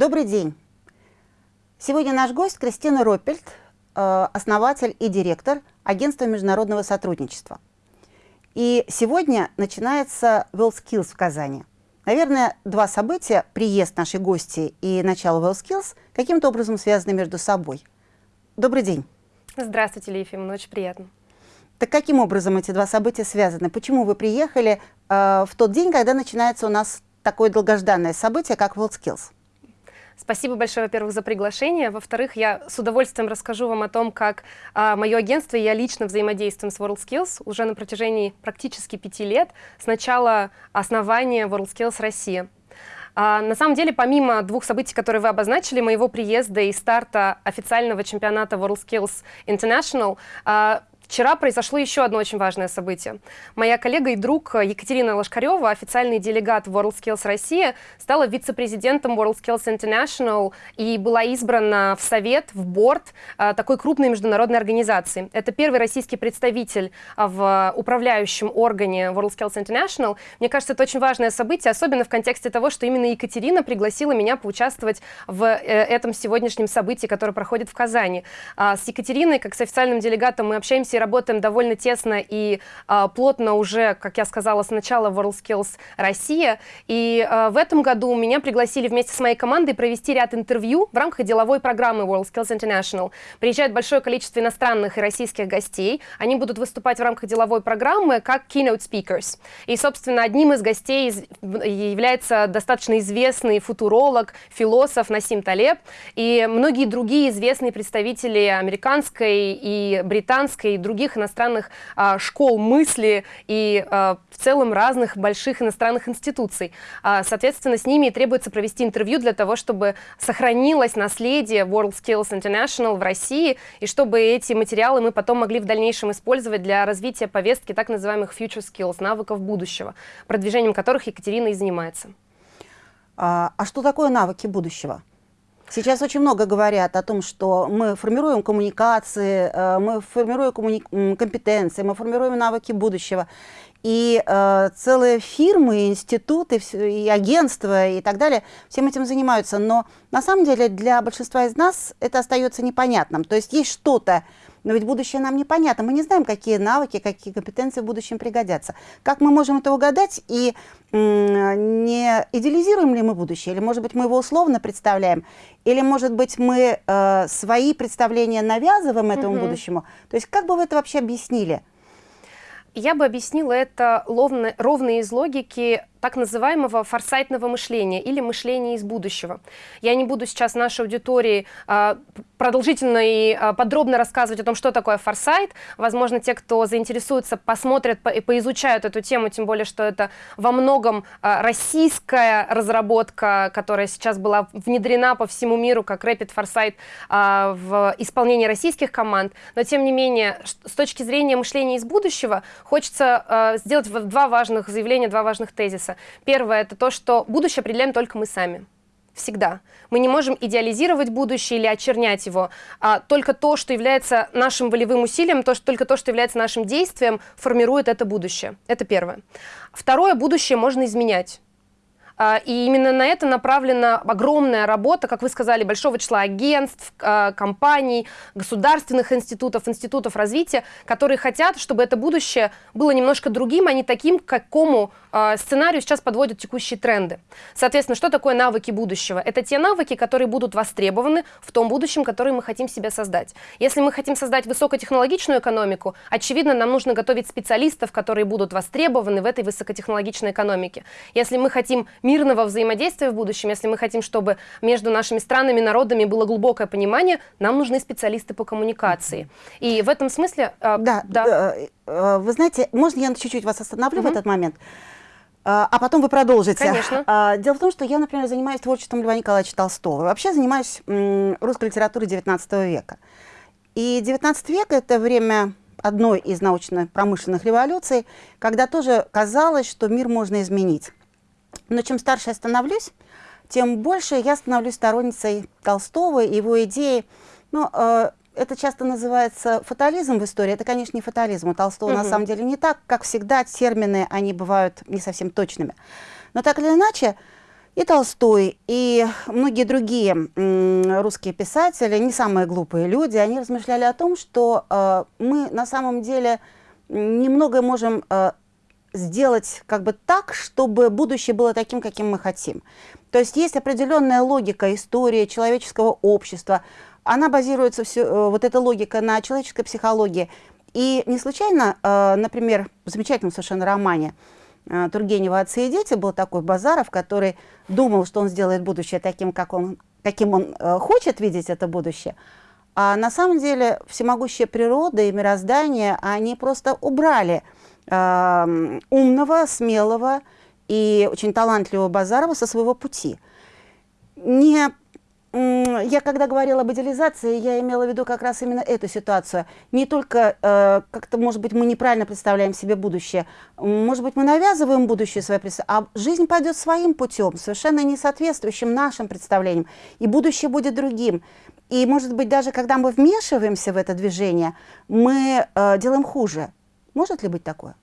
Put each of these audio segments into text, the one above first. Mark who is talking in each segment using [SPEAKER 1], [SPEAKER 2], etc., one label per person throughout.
[SPEAKER 1] Добрый день. Сегодня наш гость Кристина Роппельт, э, основатель и директор Агентства международного сотрудничества. И сегодня начинается WorldSkills в Казани. Наверное, два события, приезд нашей гости и начало WorldSkills, каким-то образом связаны между собой. Добрый день.
[SPEAKER 2] Здравствуйте, Ефимовна, очень приятно.
[SPEAKER 1] Так каким образом эти два события связаны? Почему вы приехали э, в тот день, когда начинается у нас такое долгожданное событие, как WorldSkills?
[SPEAKER 2] Спасибо большое, во-первых, за приглашение. Во-вторых, я с удовольствием расскажу вам о том, как а, мое агентство и я лично взаимодействуем с WorldSkills уже на протяжении практически пяти лет с начала основания WorldSkills Россия. А, на самом деле, помимо двух событий, которые вы обозначили, моего приезда и старта официального чемпионата WorldSkills International, а, Вчера произошло еще одно очень важное событие. Моя коллега и друг Екатерина Лошкарева, официальный делегат WorldSkills Россия, стала вице-президентом WorldSkills International и была избрана в совет, в борт а, такой крупной международной организации. Это первый российский представитель а, в управляющем органе WorldSkills International. Мне кажется, это очень важное событие, особенно в контексте того, что именно Екатерина пригласила меня поучаствовать в э, этом сегодняшнем событии, которое проходит в Казани. А, с Екатериной, как с официальным делегатом, мы общаемся работаем довольно тесно и э, плотно уже, как я сказала, с начала WorldSkills Россия. И э, в этом году меня пригласили вместе с моей командой провести ряд интервью в рамках деловой программы WorldSkills International. Приезжает большое количество иностранных и российских гостей. Они будут выступать в рамках деловой программы как keynote speakers. И, собственно, одним из гостей является достаточно известный футуролог, философ Насим Талеб и многие другие известные представители американской и британской и иностранных а, школ мысли и а, в целом разных больших иностранных институций. А, соответственно, с ними требуется провести интервью для того, чтобы сохранилось наследие WorldSkills International в России и чтобы эти материалы мы потом могли в дальнейшем использовать для развития повестки так называемых future skills, навыков будущего, продвижением которых Екатерина и занимается.
[SPEAKER 1] А, а что такое навыки будущего? Сейчас очень много говорят о том, что мы формируем коммуникации, э, мы формируем коммуни компетенции, мы формируем навыки будущего. И э, целые фирмы, институты, и агентства и так далее всем этим занимаются. Но на самом деле для большинства из нас это остается непонятным. То есть есть что-то, но ведь будущее нам непонятно. Мы не знаем, какие навыки, какие компетенции в будущем пригодятся. Как мы можем это угадать и не идеализируем ли мы будущее? Или, может быть, мы его условно представляем? Или, может быть, мы э, свои представления навязываем этому угу. будущему? То есть как бы вы это вообще объяснили?
[SPEAKER 2] Я бы объяснила это ровно, ровно из логики так называемого форсайтного мышления или мышления из будущего. Я не буду сейчас нашей аудитории а, продолжительно и а, подробно рассказывать о том, что такое форсайт. Возможно, те, кто заинтересуется, посмотрят и поизучают эту тему, тем более, что это во многом а, российская разработка, которая сейчас была внедрена по всему миру как Rapid Foresight в исполнении российских команд. Но, тем не менее, с точки зрения мышления из будущего, хочется сделать два важных заявления, два важных тезиса вопроса. Первое – это то, что будущее определяем только мы сами. Всегда. Мы не можем идеализировать будущее или очернять его. А только то, что является нашим волевым усилием, то, что, только то, что является нашим действием, формирует это будущее. Это первое. Второе – будущее можно изменять. А, и именно на это направлена огромная работа, как вы сказали, большого числа агентств, а, компаний, государственных институтов, институтов развития, которые хотят, чтобы это будущее было немножко другим, а не таким, к какому а, сценарию сейчас подводят текущие тренды. Соответственно, что такое навыки будущего? Это те навыки, которые будут востребованы в том будущем, который мы хотим себе создать. Если мы хотим создать высокотехнологичную экономику, очевидно, нам нужно готовить специалистов, которые будут востребованы в этой высокотехнологичной экономике. Если мы хотим мирного взаимодействия в будущем, если мы хотим, чтобы между нашими странами, народами было глубокое понимание, нам нужны специалисты по коммуникации. И в этом смысле...
[SPEAKER 1] Э, да, да. Э, вы знаете, можно я чуть-чуть вас остановлю угу. в этот момент? А потом вы продолжите.
[SPEAKER 2] Конечно.
[SPEAKER 1] Дело в том, что я, например, занимаюсь творчеством Льва Николаевича Толстого. Вообще занимаюсь русской литературой XIX века. И XIX век – это время одной из научно-промышленных революций, когда тоже казалось, что мир можно изменить. Но чем старше я становлюсь, тем больше я становлюсь сторонницей Толстого и его идеи. Ну, э, это часто называется фатализм в истории. Это, конечно, не фатализм. У Толстого угу. на самом деле не так. Как всегда, термины, они бывают не совсем точными. Но так или иначе, И Толстой, и многие другие русские писатели, не самые глупые люди, они размышляли о том, что э, мы на самом деле немного можем э, сделать как бы так, чтобы будущее было таким, каким мы хотим. То есть есть определенная логика истории человеческого общества, она базируется, все, э, вот эта логика на человеческой психологии. И не случайно, э, например, в замечательном совершенно романе э, Тургенева «Отцы и дети» был такой Базаров, который думал, что он сделает будущее таким, как он, каким он хочет видеть это будущее, а на самом деле всемогущая природа и мироздание, они просто убрали э, умного, смелого и очень талантливого Базарова со своего пути. Не я когда говорила об идеализации, я имела в виду как раз именно эту ситуацию. Не только э, как-то, может быть, мы неправильно представляем себе будущее, может быть, мы навязываем будущее свое представление, а жизнь пойдет своим путем, совершенно не соответствующим нашим представлениям, и будущее будет другим. И, может быть, даже когда мы вмешиваемся в это движение, мы э, делаем хуже. Может ли быть такое?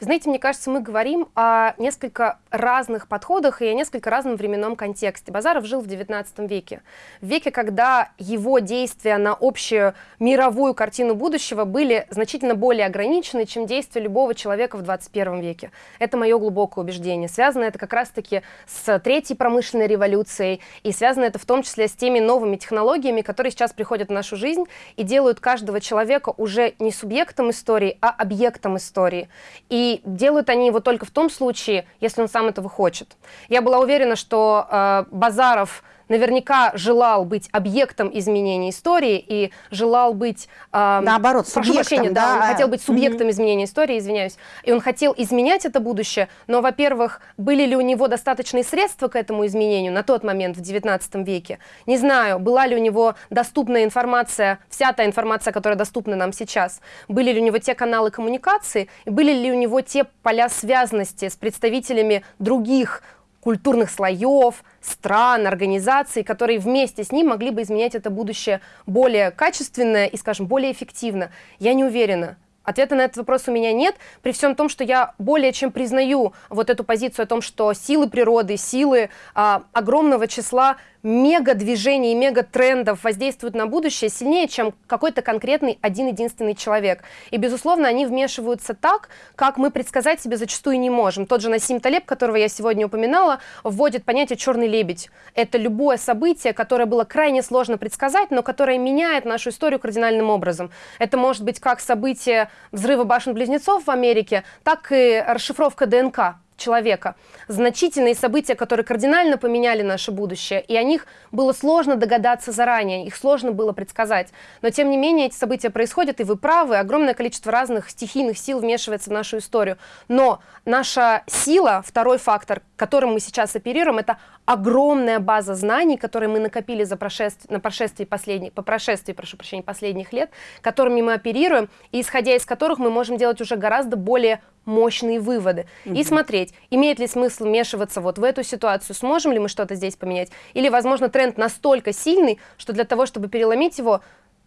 [SPEAKER 2] Вы знаете, мне кажется, мы говорим о несколько разных подходах и о несколько разном временном контексте. Базаров жил в XIX веке. В веке, когда его действия на общую мировую картину будущего были значительно более ограничены, чем действия любого человека в 21 веке. Это мое глубокое убеждение. Связано это как раз-таки с третьей промышленной революцией, и связано это в том числе с теми новыми технологиями, которые сейчас приходят в нашу жизнь и делают каждого человека уже не субъектом истории, а объектом истории. И делают они его только в том случае, если он сам этого хочет. Я была уверена, что э, Базаров наверняка желал быть объектом изменения истории и желал быть...
[SPEAKER 1] Э, Наоборот, прошу прощения,
[SPEAKER 2] да, он хотел быть субъектом mm -hmm. изменения истории, извиняюсь. И он хотел изменять это будущее, но, во-первых, были ли у него достаточные средства к этому изменению на тот момент, в XIX веке? Не знаю, была ли у него доступная информация, вся та информация, которая доступна нам сейчас? Были ли у него те каналы коммуникации? Были ли у него те поля связанности с представителями других культурных слоев, стран, организаций, которые вместе с ним могли бы изменять это будущее более качественно и, скажем, более эффективно. Я не уверена. Ответа на этот вопрос у меня нет, при всем том, что я более чем признаю вот эту позицию о том, что силы природы, силы а, огромного числа мега-движений, мега-трендов воздействуют на будущее сильнее, чем какой-то конкретный один-единственный человек. И, безусловно, они вмешиваются так, как мы предсказать себе зачастую не можем. Тот же Насим Талеб, которого я сегодня упоминала, вводит понятие «черный лебедь». Это любое событие, которое было крайне сложно предсказать, но которое меняет нашу историю кардинальным образом. Это может быть как событие взрыва башен-близнецов в Америке, так и расшифровка ДНК человека. Значительные события, которые кардинально поменяли наше будущее, и о них было сложно догадаться заранее, их сложно было предсказать. Но тем не менее эти события происходят, и вы правы, огромное количество разных стихийных сил вмешивается в нашу историю. Но наша сила, второй фактор, которым мы сейчас оперируем, это огромная база знаний, которые мы накопили за прошествие, на прошествии последних, по прошествии, прошу прощения, последних лет, которыми мы оперируем, и исходя из которых мы можем делать уже гораздо более мощные выводы угу. и смотреть, имеет ли смысл вмешиваться вот в эту ситуацию, сможем ли мы что-то здесь поменять, или, возможно, тренд настолько сильный, что для того, чтобы переломить его,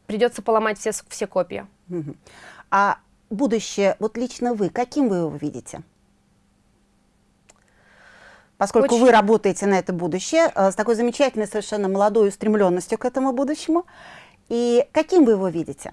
[SPEAKER 2] придется поломать все, все копья.
[SPEAKER 1] Угу. А будущее, вот лично вы, каким вы его видите? Поскольку Очень... вы работаете на это будущее, э, с такой замечательной, совершенно молодой устремленностью к этому будущему, и каким вы его видите?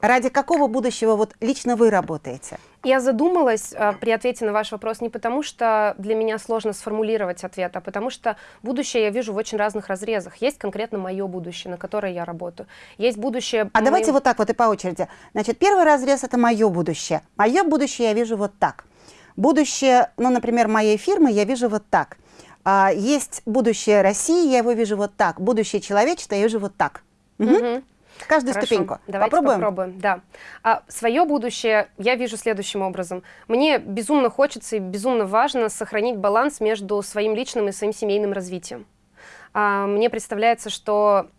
[SPEAKER 1] Ради какого будущего вот лично вы работаете?
[SPEAKER 2] Я задумалась э, при ответе на ваш вопрос не потому, что для меня сложно сформулировать ответ, а потому что будущее я вижу в очень разных разрезах. Есть конкретно мое будущее, на которое я работаю. Есть будущее...
[SPEAKER 1] А моим... давайте вот так вот и по очереди. Значит, первый разрез – это мое будущее. Мое будущее я вижу вот так. Будущее, ну, например, моей фирмы я вижу вот так. А, есть будущее России, я его вижу вот так. Будущее человечества я вижу вот так. Угу. Угу. Каждую Хорошо. ступеньку.
[SPEAKER 2] Давайте попробуем. попробуем. Да. А, свое будущее я вижу следующим образом. Мне безумно хочется и безумно важно сохранить баланс между своим личным и своим семейным развитием. А, мне представляется, что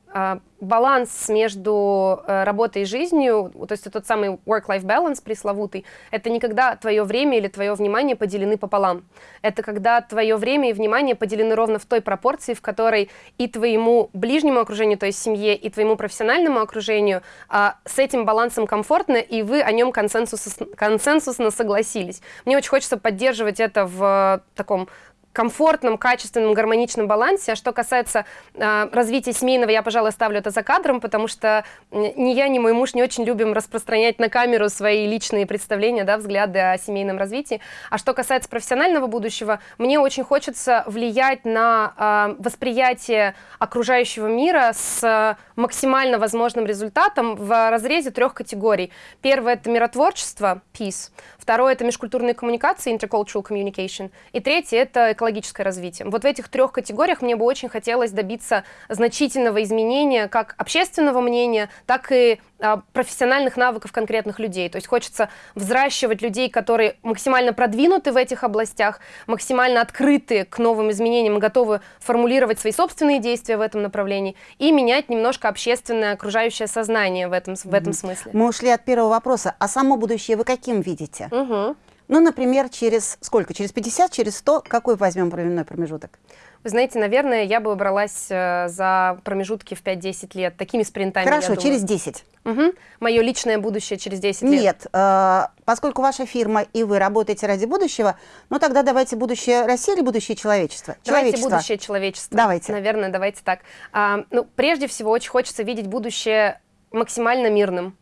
[SPEAKER 2] баланс между э, работой и жизнью, то есть тот самый work-life balance пресловутый, это не когда твое время или твое внимание поделены пополам. Это когда твое время и внимание поделены ровно в той пропорции, в которой и твоему ближнему окружению, то есть семье, и твоему профессиональному окружению а, с этим балансом комфортно, и вы о нем консенсус, консенсусно согласились. Мне очень хочется поддерживать это в таком комфортном, качественном, гармоничном балансе. А что касается э, развития семейного, я, пожалуй, ставлю это за кадром, потому что ни я, ни мой муж не очень любим распространять на камеру свои личные представления, да, взгляды о семейном развитии. А что касается профессионального будущего, мне очень хочется влиять на э, восприятие окружающего мира с максимально возможным результатом в разрезе трех категорий. Первое — это миротворчество, peace. Второе — это межкультурные коммуникации, intercultural communication. И третье — это экологическое развитие. Вот в этих трех категориях мне бы очень хотелось добиться значительного изменения как общественного мнения, так и а, профессиональных навыков конкретных людей. То есть хочется взращивать людей, которые максимально продвинуты в этих областях, максимально открыты к новым изменениям готовы формулировать свои собственные действия в этом направлении и менять немножко общественное окружающее сознание в этом, в этом смысле.
[SPEAKER 1] Мы ушли от первого вопроса. А само будущее вы каким видите? Угу. Ну, например, через сколько? Через 50, через 100? Какой возьмем временной промежуток?
[SPEAKER 2] Вы знаете, наверное, я бы бралась э, за промежутки в 5-10 лет, такими спринтами,
[SPEAKER 1] Хорошо, через 10.
[SPEAKER 2] Угу. Мое личное будущее через 10
[SPEAKER 1] лет.
[SPEAKER 2] Нет,
[SPEAKER 1] э, поскольку ваша фирма и вы работаете ради будущего, ну тогда давайте будущее России или будущее человечества?
[SPEAKER 2] Давайте будущее человечества.
[SPEAKER 1] Давайте.
[SPEAKER 2] Наверное, давайте так. А, ну, прежде всего, очень хочется видеть будущее максимально мирным.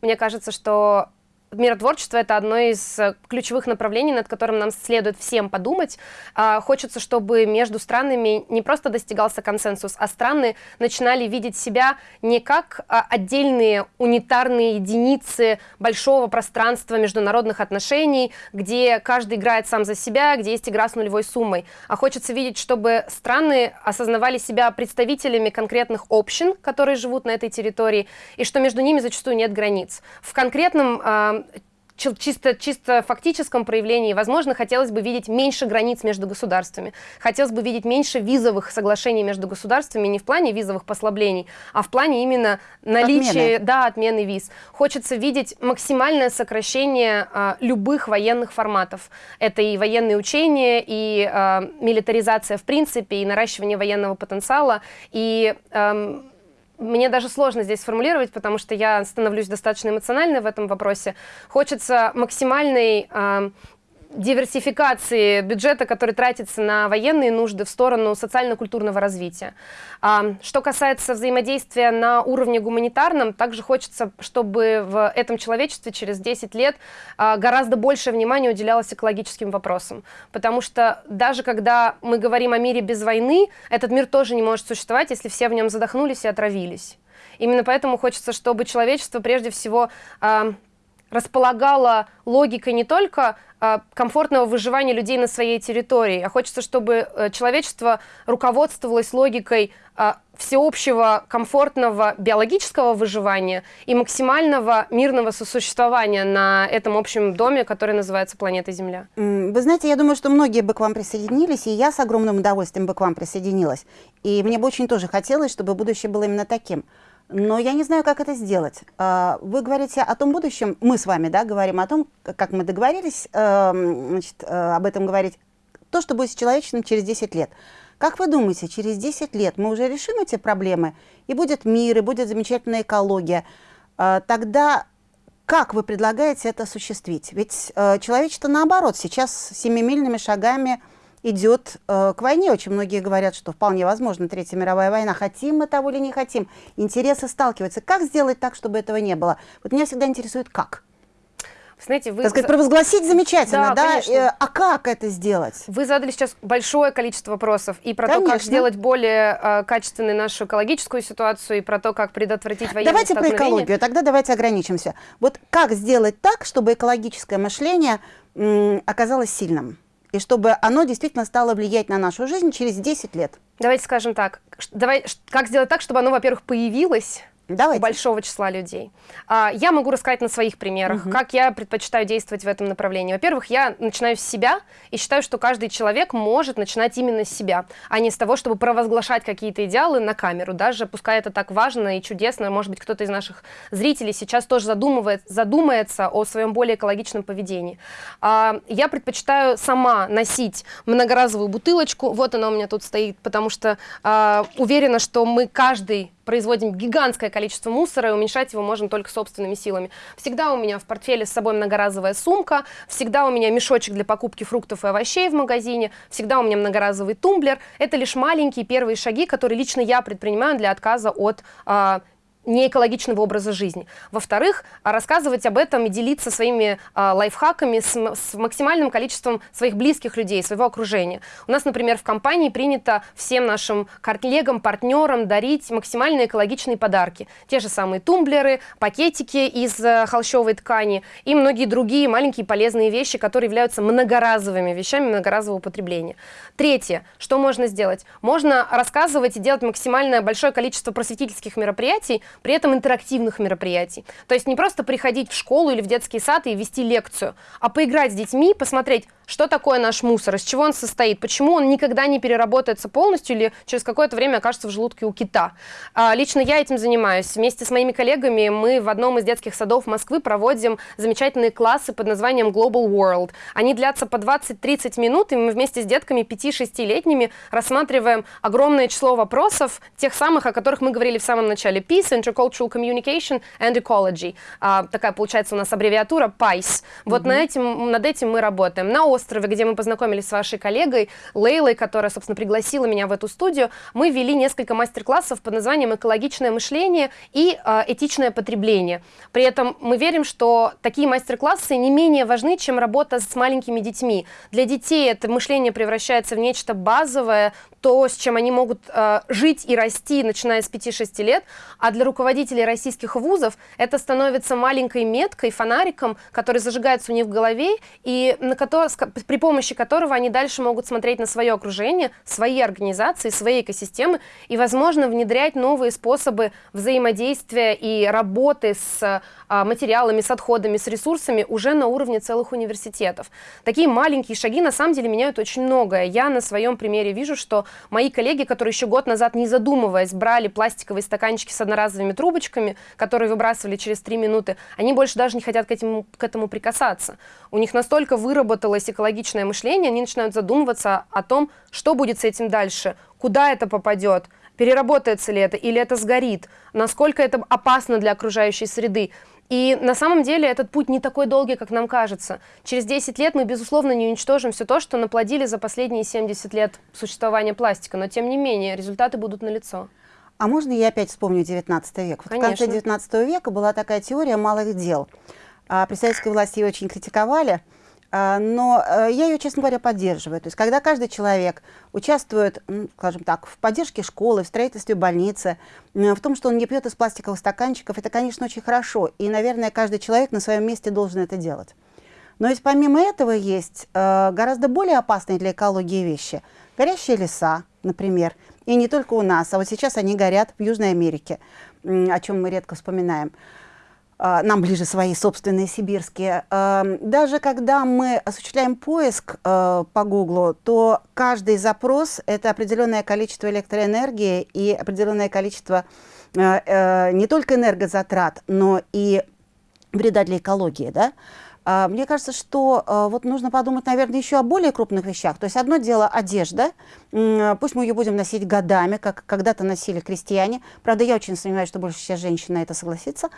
[SPEAKER 2] Мне кажется, что миротворчество — это одно из э, ключевых направлений, над которым нам следует всем подумать. А, хочется, чтобы между странами не просто достигался консенсус, а страны начинали видеть себя не как а, отдельные унитарные единицы большого пространства международных отношений, где каждый играет сам за себя, где есть игра с нулевой суммой. А хочется видеть, чтобы страны осознавали себя представителями конкретных общин, которые живут на этой территории, и что между ними зачастую нет границ. В конкретном а, чисто, чисто фактическом проявлении, возможно, хотелось бы видеть меньше границ между государствами. Хотелось бы видеть меньше визовых соглашений между государствами, не в плане визовых послаблений, а в плане именно наличия, отмены. да, отмены виз. Хочется видеть максимальное сокращение а, любых военных форматов. Это и военные учения, и а, милитаризация в принципе, и наращивание военного потенциала, и... А, мне даже сложно здесь сформулировать, потому что я становлюсь достаточно эмоциональной в этом вопросе. Хочется максимальной э, диверсификации бюджета, который тратится на военные нужды в сторону социально-культурного развития. А, что касается взаимодействия на уровне гуманитарном, также хочется, чтобы в этом человечестве через 10 лет а, гораздо больше внимания уделялось экологическим вопросам. Потому что даже когда мы говорим о мире без войны, этот мир тоже не может существовать, если все в нем задохнулись и отравились. Именно поэтому хочется, чтобы человечество прежде всего а, располагало логикой не только а, комфортного выживания людей на своей территории, а хочется, чтобы э, человечество руководствовалось логикой а, всеобщего комфортного биологического выживания и максимального мирного сосуществования на этом общем доме, который называется планета Земля.
[SPEAKER 1] Вы знаете, я думаю, что многие бы к вам присоединились, и я с огромным удовольствием бы к вам присоединилась. И мне бы очень тоже хотелось, чтобы будущее было именно таким но я не знаю, как это сделать. А, вы говорите о том будущем, мы с вами да, говорим о том, как мы договорились эм, значит, э, об этом говорить, то, что будет с человечеством через 10 лет. Как вы думаете, через 10 лет мы уже решим эти проблемы, и будет мир, и будет замечательная экология, а, тогда как вы предлагаете это осуществить? Ведь э, человечество наоборот сейчас семимильными шагами идет э, к войне. Очень многие говорят, что вполне возможно Третья мировая война. Хотим мы того или не хотим. Интересы сталкиваются. Как сделать так, чтобы этого не было? Вот меня всегда интересует, как.
[SPEAKER 2] Знаете, вы...
[SPEAKER 1] Так сказать, провозгласить замечательно, да? да? Э, а как это сделать?
[SPEAKER 2] Вы задали сейчас большое количество вопросов и про Конечно. то, как сделать более э, качественной нашу экологическую ситуацию, и про то, как предотвратить военное
[SPEAKER 1] Давайте про экологию, тогда давайте ограничимся. Вот как сделать так, чтобы экологическое мышление оказалось сильным? И чтобы оно действительно стало влиять на нашу жизнь через 10 лет.
[SPEAKER 2] Давайте скажем так, давай, как сделать так, чтобы оно, во-первых, появилось,
[SPEAKER 1] Давайте.
[SPEAKER 2] у большого числа людей. А, я могу рассказать на своих примерах, угу. как я предпочитаю действовать в этом направлении. Во-первых, я начинаю с себя и считаю, что каждый человек может начинать именно с себя, а не с того, чтобы провозглашать какие-то идеалы на камеру, даже пускай это так важно и чудесно, может быть, кто-то из наших зрителей сейчас тоже задумывает, задумается о своем более экологичном поведении. А, я предпочитаю сама носить многоразовую бутылочку, вот она у меня тут стоит, потому что а, уверена, что мы каждый производим гигантское количество мусора, и уменьшать его можно только собственными силами. Всегда у меня в портфеле с собой многоразовая сумка, всегда у меня мешочек для покупки фруктов и овощей в магазине, всегда у меня многоразовый тумблер. Это лишь маленькие первые шаги, которые лично я предпринимаю для отказа от э, неэкологичного образа жизни. Во-вторых, рассказывать об этом и делиться своими э, лайфхаками с, с максимальным количеством своих близких людей, своего окружения. У нас, например, в компании принято всем нашим коллегам, партнерам дарить максимально экологичные подарки. Те же самые тумблеры, пакетики из э, холщовой ткани и многие другие маленькие полезные вещи, которые являются многоразовыми вещами многоразового употребления. Третье, что можно сделать? Можно рассказывать и делать максимально большое количество просветительских мероприятий, при этом интерактивных мероприятий. То есть не просто приходить в школу или в детский сад и вести лекцию, а поиграть с детьми, посмотреть, что такое наш мусор, из чего он состоит, почему он никогда не переработается полностью или через какое-то время окажется в желудке у кита. А, лично я этим занимаюсь. Вместе с моими коллегами мы в одном из детских садов Москвы проводим замечательные классы под названием Global World. Они длятся по 20-30 минут, и мы вместе с детками 5-6-летними рассматриваем огромное число вопросов, тех самых, о которых мы говорили в самом начале. Peace, Intercultural Communication and Ecology. А, такая получается у нас аббревиатура PICE. Вот mm-hmm. на этим, над этим мы работаем. На острове, где мы познакомились с вашей коллегой Лейлой, которая, собственно, пригласила меня в эту студию, мы вели несколько мастер-классов под названием «Экологичное мышление» и э, «Этичное потребление». При этом мы верим, что такие мастер-классы не менее важны, чем работа с маленькими детьми. Для детей это мышление превращается в нечто базовое, то, с чем они могут э, жить и расти, начиная с 5-6 лет, а для руководителей российских вузов это становится маленькой меткой, фонариком, который зажигается у них в голове, и на который, при помощи которого они дальше могут смотреть на свое окружение, свои организации, свои экосистемы и, возможно, внедрять новые способы взаимодействия и работы с а, материалами, с отходами, с ресурсами уже на уровне целых университетов. Такие маленькие шаги на самом деле меняют очень многое. Я на своем примере вижу, что мои коллеги, которые еще год назад, не задумываясь, брали пластиковые стаканчики с одноразовыми трубочками, которые выбрасывали через три минуты, они больше даже не хотят к этому, к этому прикасаться. У них настолько выработалось экологичное мышление, они начинают задумываться о том, что будет с этим дальше, куда это попадет, переработается ли это или это сгорит, насколько это опасно для окружающей среды. И на самом деле этот путь не такой долгий, как нам кажется. Через 10 лет мы, безусловно, не уничтожим все то, что наплодили за последние 70 лет существования пластика, но тем не менее результаты будут налицо.
[SPEAKER 1] А можно я опять вспомню 19 век? Вот в конце 19 века была такая теория малых дел. А при советской власти ее очень критиковали, но э, я ее, честно говоря, поддерживаю. То есть, когда каждый человек участвует, скажем так, в поддержке школы, в строительстве больницы, в том, что он не пьет из пластиковых стаканчиков, это, конечно, очень хорошо. И, наверное, каждый человек на своем месте должен это делать. Но ведь помимо этого есть э, гораздо более опасные для экологии вещи. Горящие леса, например. И не только у нас, а вот сейчас они горят в Южной Америке, о чем мы редко вспоминаем. А, нам ближе свои собственные сибирские. А, даже когда мы осуществляем поиск а, по Гуглу, то каждый запрос – это определенное количество электроэнергии и определенное количество не только энергозатрат, но и вреда для экологии. Да? А, мне кажется, что а, вот нужно подумать, наверное, еще о более крупных вещах. То есть одно дело одежда, пусть мы ее будем носить годами, как когда-то носили крестьяне. Правда, я очень сомневаюсь, что больше сейчас женщина это согласится.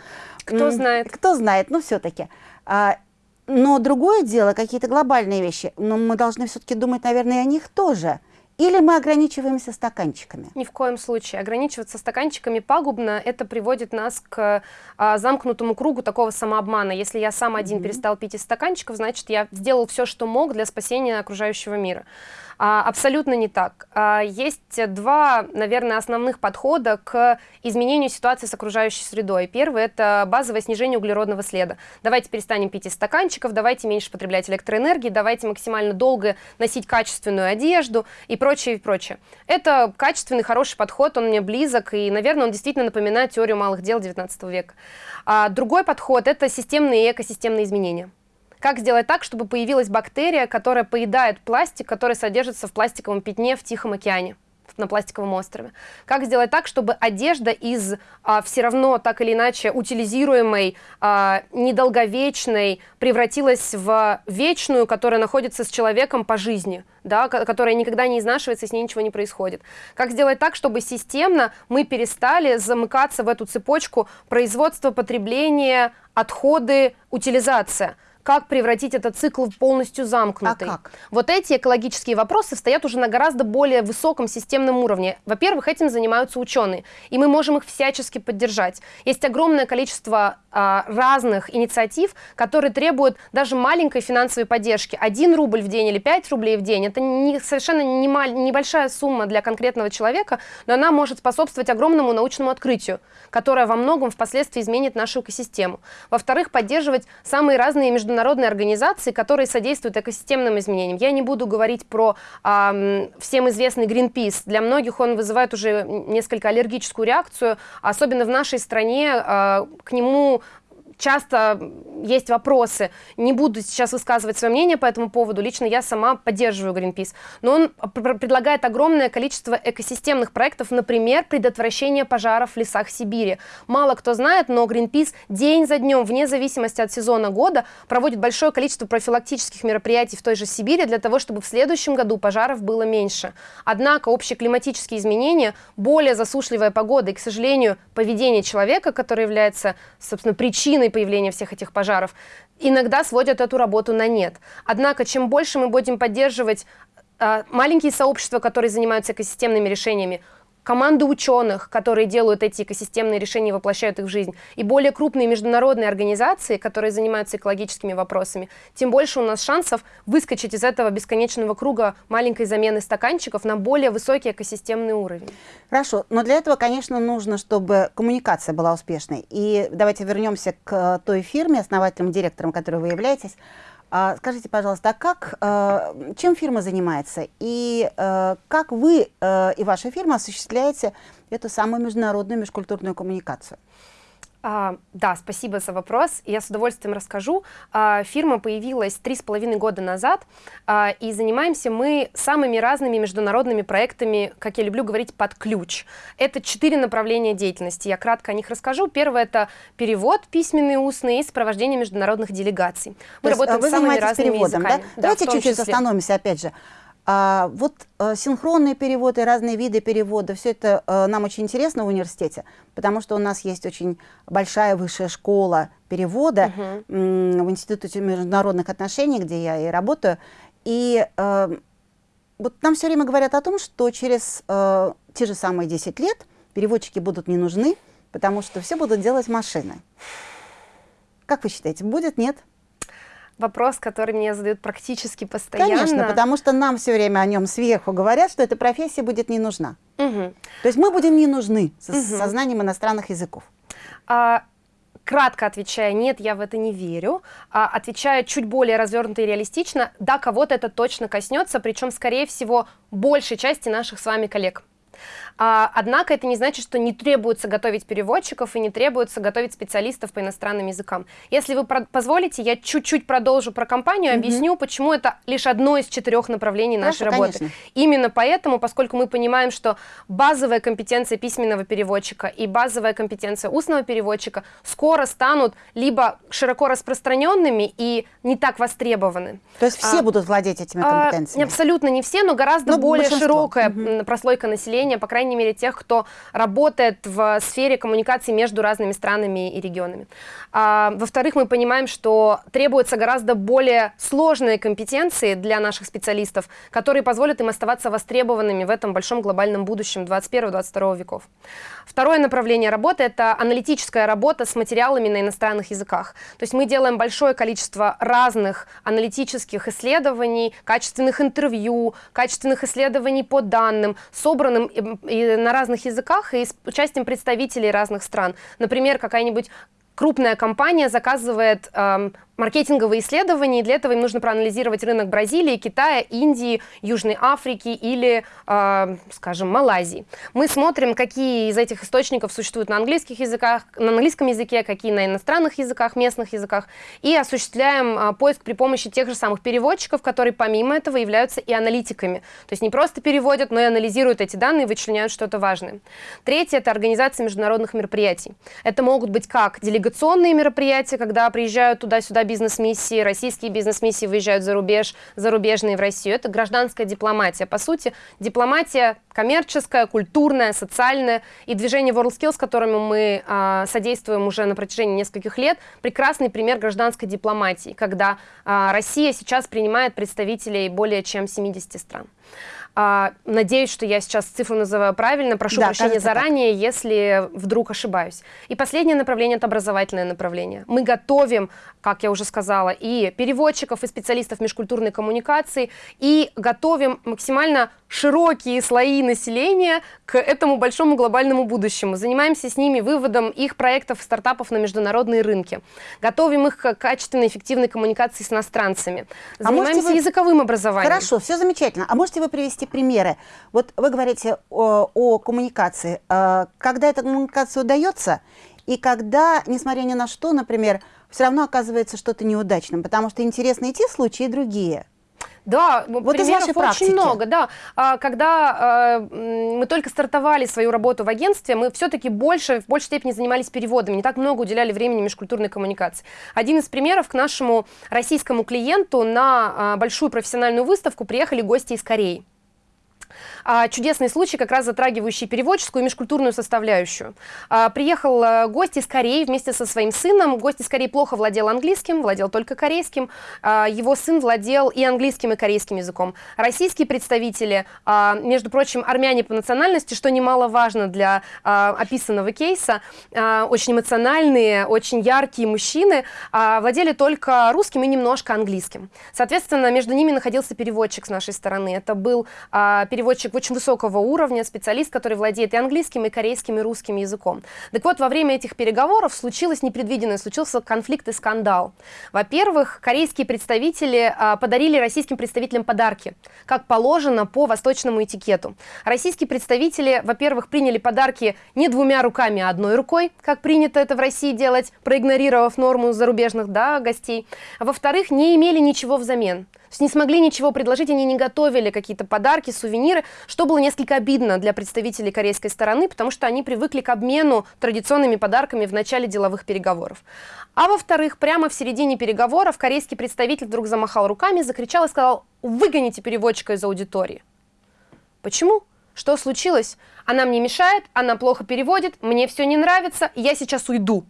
[SPEAKER 2] Кто знает.
[SPEAKER 1] Кто знает, но все-таки. А, но другое дело, какие-то глобальные вещи. Но мы должны все-таки думать, наверное, о них тоже. Или мы ограничиваемся стаканчиками?
[SPEAKER 2] Ни в коем случае. Ограничиваться стаканчиками пагубно. Это приводит нас к а, замкнутому кругу такого самообмана. Если я сам один mm-hmm. перестал пить из стаканчиков, значит, я сделал все, что мог для спасения окружающего мира. А, абсолютно не так. А, есть два, наверное, основных подхода к изменению ситуации с окружающей средой. Первый – это базовое снижение углеродного следа. Давайте перестанем пить из стаканчиков, давайте меньше потреблять электроэнергии, давайте максимально долго носить качественную одежду и прочее, и прочее. Это качественный, хороший подход, он мне близок, и, наверное, он действительно напоминает теорию малых дел XIX века. А другой подход – это системные и экосистемные изменения. Как сделать так, чтобы появилась бактерия, которая поедает пластик, который содержится в пластиковом пятне в Тихом океане? на пластиковом острове. Как сделать так, чтобы одежда из а, все равно так или иначе утилизируемой, а, недолговечной превратилась в вечную, которая находится с человеком по жизни, да, которая никогда не изнашивается, с ней ничего не происходит. Как сделать так, чтобы системно мы перестали замыкаться в эту цепочку производства, потребления, отходы, утилизация как превратить этот цикл в полностью замкнутый.
[SPEAKER 1] А как?
[SPEAKER 2] Вот эти экологические вопросы стоят уже на гораздо более высоком системном уровне. Во-первых, этим занимаются ученые, и мы можем их всячески поддержать. Есть огромное количество а, разных инициатив, которые требуют даже маленькой финансовой поддержки. Один рубль в день или пять рублей в день – это не, совершенно не небольшая сумма для конкретного человека, но она может способствовать огромному научному открытию, которое во многом впоследствии изменит нашу экосистему. Во-вторых, поддерживать самые разные международные организации, которые содействуют экосистемным изменениям. Я не буду говорить про э, всем известный Greenpeace. Для многих он вызывает уже несколько аллергическую реакцию, особенно в нашей стране э, к нему часто есть вопросы. Не буду сейчас высказывать свое мнение по этому поводу. Лично я сама поддерживаю Greenpeace. Но он предлагает огромное количество экосистемных проектов, например, предотвращение пожаров в лесах Сибири. Мало кто знает, но Greenpeace день за днем, вне зависимости от сезона года, проводит большое количество профилактических мероприятий в той же Сибири для того, чтобы в следующем году пожаров было меньше. Однако общие климатические изменения, более засушливая погода и, к сожалению, поведение человека, которое является, собственно, причиной причиной появления всех этих пожаров, иногда сводят эту работу на нет. Однако, чем больше мы будем поддерживать э, маленькие сообщества, которые занимаются экосистемными решениями, команды ученых, которые делают эти экосистемные решения и воплощают их в жизнь, и более крупные международные организации, которые занимаются экологическими вопросами, тем больше у нас шансов выскочить из этого бесконечного круга маленькой замены стаканчиков на более высокий экосистемный уровень.
[SPEAKER 1] Хорошо, но для этого, конечно, нужно, чтобы коммуникация была успешной. И давайте вернемся к той фирме, основателем, директором, которой вы являетесь. А, скажите, пожалуйста, а как, э, чем фирма занимается и э, как вы э, и ваша фирма осуществляете эту самую международную межкультурную коммуникацию?
[SPEAKER 2] А, да, спасибо за вопрос. Я с удовольствием расскажу. А, фирма появилась три с половиной года назад, а, и занимаемся мы самыми разными международными проектами, как я люблю говорить, под ключ. Это четыре направления деятельности. Я кратко о них расскажу. Первое — это перевод письменный, устный и сопровождение международных делегаций.
[SPEAKER 1] Мы То работаем с самыми разными переводом, языками. Да? Да, Давайте чуть-чуть остановимся, опять же. А, вот а, синхронные переводы, разные виды перевода, все это а, нам очень интересно в университете, потому что у нас есть очень большая высшая школа перевода uh -huh. в Институте международных отношений, где я и работаю. И а, вот нам все время говорят о том, что через а, те же самые 10 лет переводчики будут не нужны, потому что все будут делать машины. Как вы считаете, будет, нет?
[SPEAKER 2] Вопрос, который мне задают практически постоянно.
[SPEAKER 1] Конечно, потому что нам все время о нем сверху говорят, что эта профессия будет не нужна. Угу. То есть мы будем не нужны со, угу. со знанием иностранных языков.
[SPEAKER 2] А, кратко отвечая, нет, я в это не верю. А, отвечая чуть более развернуто и реалистично, да, кого-то это точно коснется, причем, скорее всего, большей части наших с вами коллег. А, однако это не значит, что не требуется готовить переводчиков и не требуется готовить специалистов по иностранным языкам. Если вы позволите, я чуть-чуть продолжу про компанию, mm -hmm. объясню, почему это лишь одно из четырех направлений нашей Хорошо, работы. Конечно. Именно поэтому, поскольку мы понимаем, что базовая компетенция письменного переводчика и базовая компетенция устного переводчика скоро станут либо широко распространенными и не так востребованы.
[SPEAKER 1] То есть все а, будут владеть этими а, компетенциями?
[SPEAKER 2] А, абсолютно не все, но гораздо но более широкая угу. прослойка населения, по крайней крайней мере, тех, кто работает в сфере коммуникации между разными странами и регионами. А, Во-вторых, мы понимаем, что требуются гораздо более сложные компетенции для наших специалистов, которые позволят им оставаться востребованными в этом большом глобальном будущем 21-22 веков. Второе направление работы – это аналитическая работа с материалами на иностранных языках. То есть мы делаем большое количество разных аналитических исследований, качественных интервью, качественных исследований по данным, собранным и на разных языках и с участием представителей разных стран. Например, какая-нибудь крупная компания заказывает эм, маркетинговые исследования, и для этого им нужно проанализировать рынок Бразилии, Китая, Индии, Южной Африки или, э, скажем, Малайзии. Мы смотрим, какие из этих источников существуют на английских языках, на английском языке, какие на иностранных языках, местных языках, и осуществляем э, поиск при помощи тех же самых переводчиков, которые помимо этого являются и аналитиками. То есть не просто переводят, но и анализируют эти данные вычленяют что-то важное. Третье – это организация международных мероприятий. Это могут быть как делегационные мероприятия, когда приезжают туда-сюда бизнес-миссии, российские бизнес-миссии выезжают за рубеж, зарубежные в Россию. Это гражданская дипломатия. По сути, дипломатия коммерческая, культурная, социальная. И движение WorldSkills, которому мы а, содействуем уже на протяжении нескольких лет, прекрасный пример гражданской дипломатии, когда а, Россия сейчас принимает представителей более чем 70 стран. А, надеюсь, что я сейчас цифру называю правильно. Прошу да, прощения заранее, так. если вдруг ошибаюсь. И последнее направление – это образовательное направление. Мы готовим, как я уже сказала, и переводчиков, и специалистов межкультурной коммуникации, и готовим максимально широкие слои населения к этому большому глобальному будущему. Занимаемся с ними выводом их проектов, стартапов на международные рынки. Готовим их к качественной, эффективной коммуникации с иностранцами. А Занимаемся а вы... языковым образованием.
[SPEAKER 1] Хорошо, все замечательно. А можете вы привести примеры? Вот вы говорите о, о коммуникации. А, когда эта коммуникация удается, и когда, несмотря ни на что, например, все равно оказывается что-то неудачным, потому что интересны и те случаи, и другие.
[SPEAKER 2] Да, вот примеров очень практики. много, да. А, когда э, мы только стартовали свою работу в агентстве, мы все-таки больше, в большей степени занимались переводами, не так много уделяли времени межкультурной коммуникации. Один из примеров к нашему российскому клиенту на а, большую профессиональную выставку приехали гости из Кореи а, чудесный случай, как раз затрагивающий переводческую и межкультурную составляющую. А, приехал а, гость из Кореи вместе со своим сыном. Гость из Кореи плохо владел английским, владел только корейским. А, его сын владел и английским, и корейским языком. Российские представители, а, между прочим, армяне по национальности, что немаловажно для а, описанного кейса, а, очень эмоциональные, очень яркие мужчины, а, владели только русским и немножко английским. Соответственно, между ними находился переводчик с нашей стороны. Это был а, переводчик очень высокого уровня, специалист, который владеет и английским, и корейским, и русским языком. Так вот, во время этих переговоров случилось непредвиденное, случился конфликт и скандал. Во-первых, корейские представители а, подарили российским представителям подарки, как положено по восточному этикету. Российские представители, во-первых, приняли подарки не двумя руками, а одной рукой, как принято это в России делать, проигнорировав норму зарубежных да, гостей. Во-вторых, не имели ничего взамен не смогли ничего предложить, они не готовили какие-то подарки, сувениры, что было несколько обидно для представителей корейской стороны, потому что они привыкли к обмену традиционными подарками в начале деловых переговоров. А во-вторых, прямо в середине переговоров корейский представитель вдруг замахал руками, закричал и сказал «Выгоните переводчика из аудитории». Почему? Что случилось? Она мне мешает, она плохо переводит, мне все не нравится, я сейчас уйду.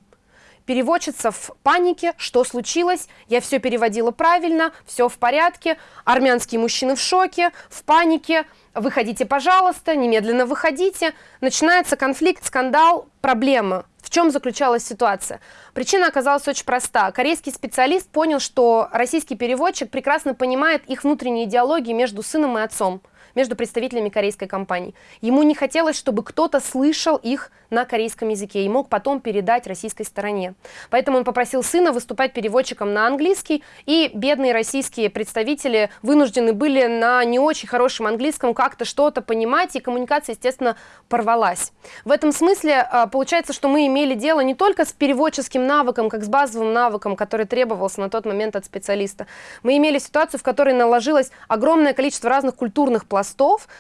[SPEAKER 2] Переводчица в панике, что случилось, я все переводила правильно, все в порядке, армянские мужчины в шоке, в панике, выходите, пожалуйста, немедленно выходите. Начинается конфликт, скандал, проблема. В чем заключалась ситуация? Причина оказалась очень проста. Корейский специалист понял, что российский переводчик прекрасно понимает их внутренние идеологии между сыном и отцом между представителями корейской компании. Ему не хотелось, чтобы кто-то слышал их на корейском языке и мог потом передать российской стороне. Поэтому он попросил сына выступать переводчиком на английский, и бедные российские представители вынуждены были на не очень хорошем английском как-то что-то понимать, и коммуникация, естественно, порвалась. В этом смысле а, получается, что мы имели дело не только с переводческим навыком, как с базовым навыком, который требовался на тот момент от специалиста. Мы имели ситуацию, в которой наложилось огромное количество разных культурных пластов,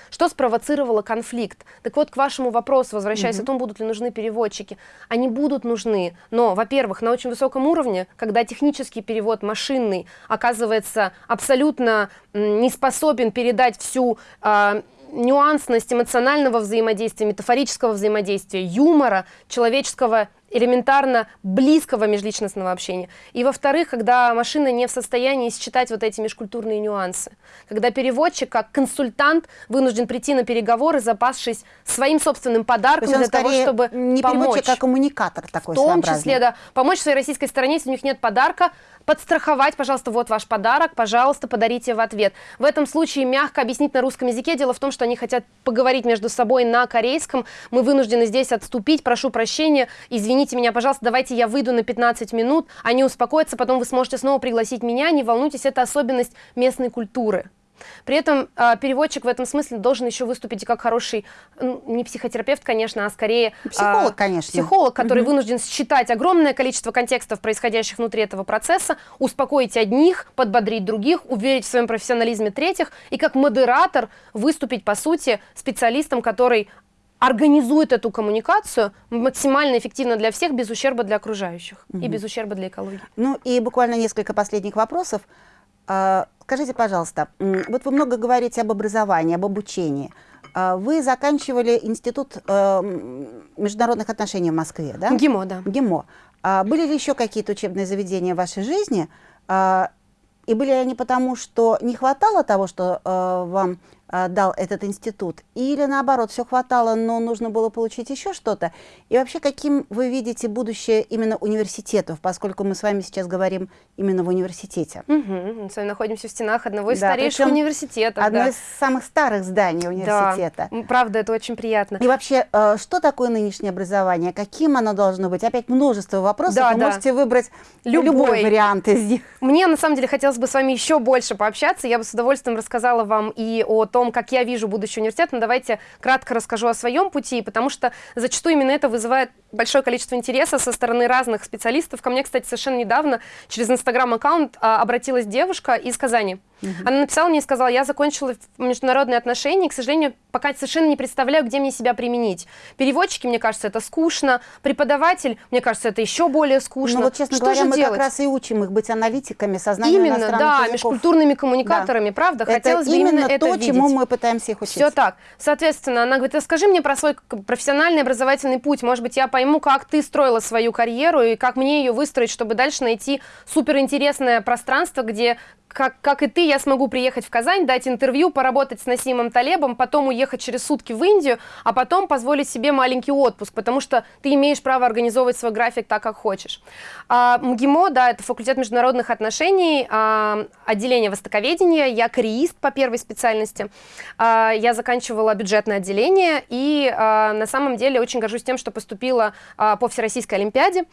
[SPEAKER 2] что спровоцировало конфликт. Так вот, к вашему вопросу, возвращаясь -hmm. о том, будут ли нужны переводчики. Они будут нужны, но, во-первых, на очень высоком уровне, когда технический перевод машинный оказывается абсолютно не способен передать всю э, нюансность эмоционального взаимодействия, метафорического взаимодействия, юмора, человеческого элементарно близкого межличностного общения. И во-вторых, когда машина не в состоянии считать вот эти межкультурные нюансы. Когда переводчик, как консультант, вынужден прийти на переговоры, запасшись своим собственным подарком для того, чтобы
[SPEAKER 1] не
[SPEAKER 2] помочь.
[SPEAKER 1] а коммуникатор такой
[SPEAKER 2] В том числе, да, помочь своей российской стороне, если у них нет подарка, подстраховать, пожалуйста, вот ваш подарок, пожалуйста, подарите в ответ. В этом случае мягко объяснить на русском языке. Дело в том, что они хотят поговорить между собой на корейском. Мы вынуждены здесь отступить, прошу прощения, извините меня, пожалуйста, давайте я выйду на 15 минут, они успокоятся, потом вы сможете снова пригласить меня, не волнуйтесь, это особенность местной культуры. При этом э, переводчик в этом смысле должен еще выступить как хороший, ну, не психотерапевт, конечно, а скорее...
[SPEAKER 1] Психолог, э, конечно.
[SPEAKER 2] Психолог, который угу. вынужден считать огромное количество контекстов, происходящих внутри этого процесса, успокоить одних, подбодрить других, уверить в своем профессионализме третьих, и как модератор выступить, по сути, специалистом, который организует эту коммуникацию максимально эффективно для всех, без ущерба для окружающих угу. и без ущерба для экологии.
[SPEAKER 1] Ну и буквально несколько последних вопросов. А, скажите, пожалуйста, вот вы много говорите об образовании, об обучении. А, вы заканчивали Институт э, международных отношений в Москве, да?
[SPEAKER 2] ГИМО, да.
[SPEAKER 1] ГИМО. А были ли еще какие-то учебные заведения в вашей жизни? И были ли они потому, что не хватало того, что э, вам дал этот институт, или наоборот, все хватало, но нужно было получить еще что-то? И вообще, каким вы видите будущее именно университетов, поскольку мы с вами сейчас говорим именно в университете?
[SPEAKER 2] Угу. Мы с вами находимся в стенах одного из да, старейших университетов.
[SPEAKER 1] Одно да. из самых старых зданий университета.
[SPEAKER 2] Да, правда, это очень приятно.
[SPEAKER 1] И вообще, э, что такое нынешнее образование? Каким оно должно быть? Опять множество вопросов, да, вы да. можете выбрать любой. любой вариант из них.
[SPEAKER 2] Мне, на самом деле, хотелось бы с вами еще больше пообщаться. Я бы с удовольствием рассказала вам и о том, как я вижу будущий университет, но давайте кратко расскажу о своем пути, потому что зачастую именно это вызывает большое количество интереса со стороны разных специалистов. Ко мне, кстати, совершенно недавно через инстаграм-аккаунт а, обратилась девушка из Казани. Угу. Она написала мне и сказала, я закончила международные отношения, и, к сожалению, пока совершенно не представляю, где мне себя применить. Переводчики, мне кажется, это скучно. Преподаватель, мне кажется, это еще более скучно.
[SPEAKER 1] Ну вот, честно
[SPEAKER 2] Что
[SPEAKER 1] говоря,
[SPEAKER 2] же
[SPEAKER 1] мы
[SPEAKER 2] делать?
[SPEAKER 1] как раз и учим их быть аналитиками, сознанием
[SPEAKER 2] Именно, да,
[SPEAKER 1] языков.
[SPEAKER 2] межкультурными коммуникаторами, да. правда?
[SPEAKER 1] Это
[SPEAKER 2] Хотелось бы
[SPEAKER 1] именно,
[SPEAKER 2] именно
[SPEAKER 1] то,
[SPEAKER 2] это видеть.
[SPEAKER 1] чему мы пытаемся их учить.
[SPEAKER 2] Все так. Соответственно, она говорит, расскажи мне про свой профессиональный образовательный путь. Может быть, я пойму, как ты строила свою карьеру и как мне ее выстроить, чтобы дальше найти суперинтересное пространство, где как, как и ты, я смогу приехать в Казань, дать интервью, поработать с Насимом Талебом, потом уехать через сутки в Индию, а потом позволить себе маленький отпуск, потому что ты имеешь право организовывать свой график так, как хочешь. А, МГИМО, да, это факультет международных отношений, а, отделение востоковедения, я кореист по первой специальности, а, я заканчивала бюджетное отделение и а, на самом деле очень горжусь тем, что поступила а, по Всероссийской Олимпиаде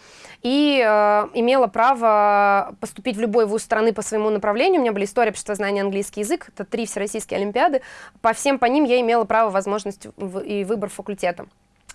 [SPEAKER 2] и а, имела право поступить в любой вуз страны по своему направлению, обучения. У меня были история, обществознание, английский язык. Это три всероссийские олимпиады. По всем по ним я имела право, возможность и выбор факультета.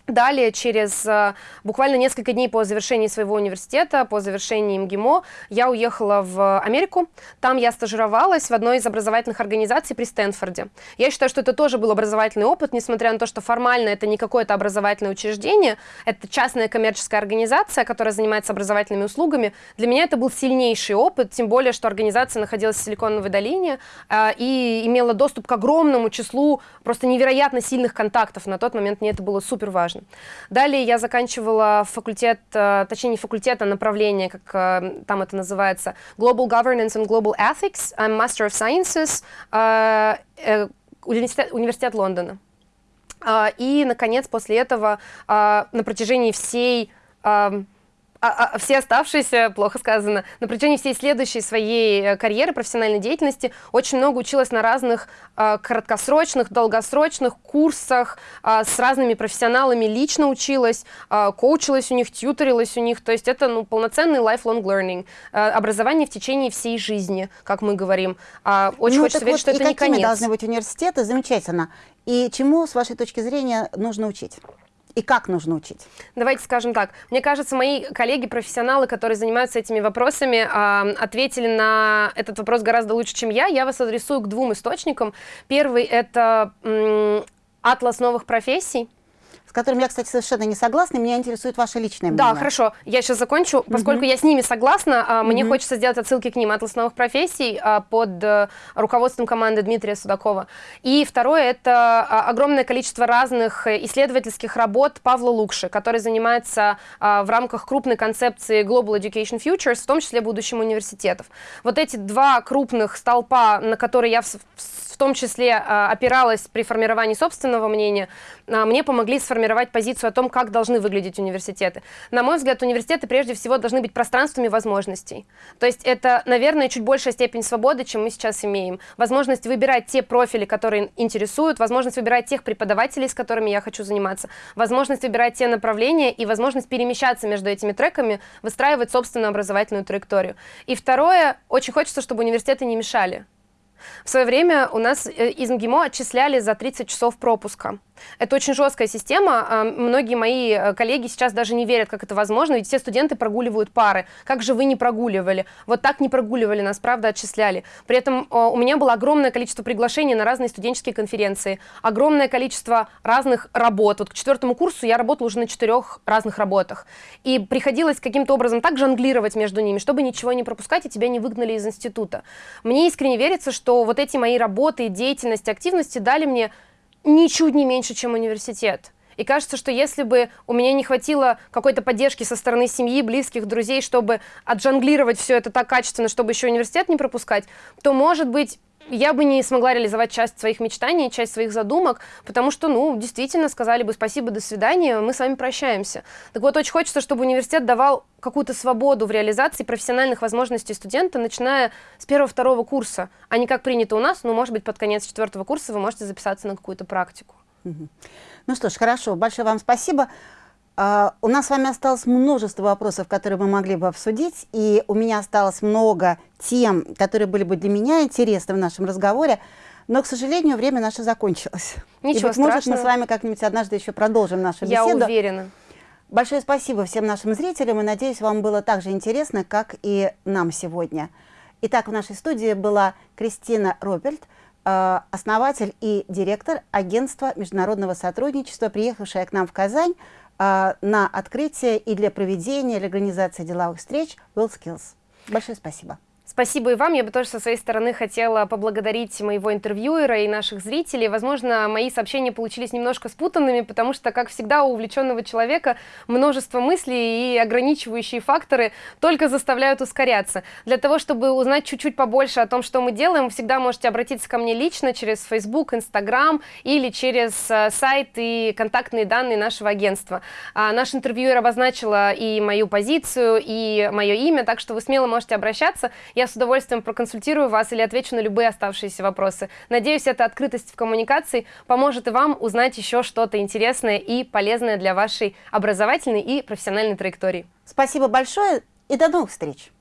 [SPEAKER 2] Далее, через э, буквально несколько дней по завершении своего университета, по завершении МГИМО, я уехала в Америку. Там я стажировалась в одной из образовательных организаций при Стэнфорде. Я считаю, что это тоже был образовательный опыт, несмотря на то, что формально это не какое-то образовательное учреждение, это частная коммерческая организация, которая занимается образовательными услугами. Для меня это был сильнейший опыт, тем более, что организация находилась в Силиконовой долине э, и имела доступ к огромному числу просто невероятно сильных контактов. На тот момент мне это было супер важно важно. Далее я заканчивала факультет, э, точнее не факультет, а направление, как э, там это называется, Global Governance and Global Ethics, I'm Master of Sciences, э, университет, университет Лондона. И, наконец, после этого на протяжении всей а, а все оставшиеся, плохо сказано, на протяжении всей следующей своей э, карьеры, профессиональной деятельности очень много училась на разных э, краткосрочных, долгосрочных курсах э, с разными профессионалами, лично училась, э, коучилась у них, тьюторилась у них, то есть это ну, полноценный lifelong learning, э, образование в течение всей жизни, как мы говорим. Э, очень ну, хочется верить, вот что это не конец.
[SPEAKER 1] должны быть университеты? Замечательно. И чему, с вашей точки зрения, нужно учить? И как нужно учить?
[SPEAKER 2] Давайте скажем так. Мне кажется, мои коллеги-профессионалы, которые занимаются этими вопросами, э, ответили на этот вопрос гораздо лучше, чем я. Я вас адресую к двум источникам. Первый — это атлас новых профессий
[SPEAKER 1] с которым я, кстати, совершенно не согласна, меня интересует ваше личное
[SPEAKER 2] мнение. Да, хорошо, я сейчас закончу. Поскольку угу. я с ними согласна, а, мне угу. хочется сделать отсылки к ним. «Атлас новых профессий» а, под э, руководством команды Дмитрия Судакова. И второе — это а, огромное количество разных исследовательских работ Павла Лукши, который занимается в рамках крупной концепции Global Education Futures, в том числе будущим университетов. Вот эти два крупных столпа, на которые я в, в том числе опиралась при формировании собственного мнения, мне помогли сформировать формировать позицию о том, как должны выглядеть университеты. На мой взгляд, университеты прежде всего должны быть пространствами возможностей. То есть это, наверное, чуть большая степень свободы, чем мы сейчас имеем. Возможность выбирать те профили, которые интересуют, возможность выбирать тех преподавателей, с которыми я хочу заниматься, возможность выбирать те направления и возможность перемещаться между этими треками, выстраивать собственную образовательную траекторию. И второе, очень хочется, чтобы университеты не мешали. В свое время у нас э, из МГИМО отчисляли за 30 часов пропуска. Это очень жесткая система. А, многие мои э, коллеги сейчас даже не верят, как это возможно, ведь все студенты прогуливают пары. Как же вы не прогуливали? Вот так не прогуливали, нас, правда, отчисляли. При этом у меня было огромное количество приглашений на разные студенческие конференции, огромное количество разных работ. Вот к четвертому курсу я работала уже на четырех разных работах. И приходилось каким-то образом так жонглировать между ними, чтобы ничего не пропускать и тебя не выгнали из института. Мне искренне верится, что вот эти мои работы, деятельность, активности дали мне ничуть не меньше, чем университет. И кажется, что если бы у меня не хватило какой-то поддержки со стороны семьи, близких, друзей, чтобы отжонглировать все это так качественно, чтобы еще университет не пропускать, то, может быть, я бы не смогла реализовать часть своих мечтаний, часть своих задумок, потому что, ну, действительно сказали бы спасибо, до свидания, мы с вами прощаемся. Так вот, очень хочется, чтобы университет давал какую-то свободу в реализации профессиональных возможностей студента, начиная с первого-второго курса, а не как принято у нас, ну, может быть, под конец четвертого курса вы можете записаться на какую-то практику.
[SPEAKER 1] Ну что ж, хорошо, большое вам спасибо. Uh, у нас с вами осталось множество вопросов, которые мы могли бы обсудить, и у меня осталось много тем, которые были бы для меня интересны в нашем разговоре, но, к сожалению, время наше закончилось.
[SPEAKER 2] Ничего и,
[SPEAKER 1] быть страшного. может, мы с вами как-нибудь однажды еще продолжим нашу
[SPEAKER 2] Я
[SPEAKER 1] беседу.
[SPEAKER 2] Я уверена.
[SPEAKER 1] Большое спасибо всем нашим зрителям, и надеюсь, вам было так же интересно, как и нам сегодня. Итак, в нашей студии была Кристина Роберт, э, основатель и директор агентства международного сотрудничества, приехавшая к нам в Казань а, на открытие и для проведения, для организации деловых встреч WillSkills. Большое спасибо.
[SPEAKER 2] Спасибо и вам. Я бы тоже со своей стороны хотела поблагодарить моего интервьюера и наших зрителей. Возможно, мои сообщения получились немножко спутанными, потому что, как всегда, у увлеченного человека множество мыслей и ограничивающие факторы только заставляют ускоряться. Для того, чтобы узнать чуть-чуть побольше о том, что мы делаем, всегда можете обратиться ко мне лично через Facebook, Instagram или через э, сайт и контактные данные нашего агентства. А наш интервьюер обозначила и мою позицию, и мое имя, так что вы смело можете обращаться. С удовольствием проконсультирую вас или отвечу на любые оставшиеся вопросы. Надеюсь, эта открытость в коммуникации поможет и вам узнать еще что-то интересное и полезное для вашей образовательной и профессиональной траектории.
[SPEAKER 1] Спасибо большое и до новых встреч!